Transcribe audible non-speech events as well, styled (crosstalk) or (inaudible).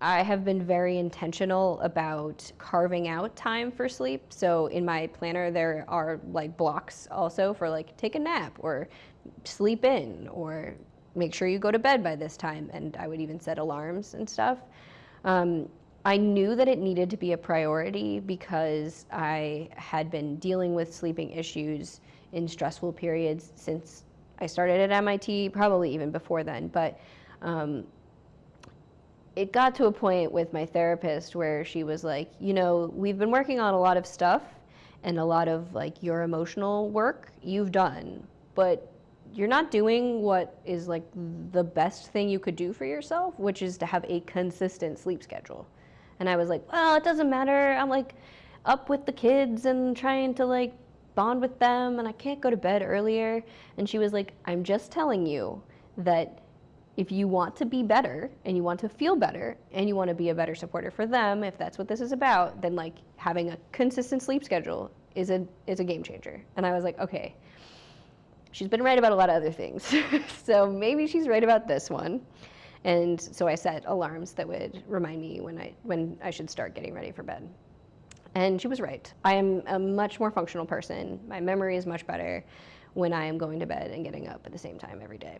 I have been very intentional about carving out time for sleep. So in my planner, there are like blocks also for like take a nap or sleep in or make sure you go to bed by this time. And I would even set alarms and stuff. Um, I knew that it needed to be a priority because I had been dealing with sleeping issues in stressful periods since I started at MIT, probably even before then. But um, it got to a point with my therapist where she was like, you know, we've been working on a lot of stuff and a lot of like your emotional work you've done, but you're not doing what is like the best thing you could do for yourself, which is to have a consistent sleep schedule. And I was like, well, it doesn't matter. I'm like up with the kids and trying to like bond with them and I can't go to bed earlier. And she was like, I'm just telling you that if you want to be better and you want to feel better and you want to be a better supporter for them, if that's what this is about, then like having a consistent sleep schedule is a is a game changer. And I was like, okay. She's been right about a lot of other things. (laughs) so maybe she's right about this one. And so I set alarms that would remind me when I when I should start getting ready for bed. And she was right. I am a much more functional person. My memory is much better when I am going to bed and getting up at the same time every day.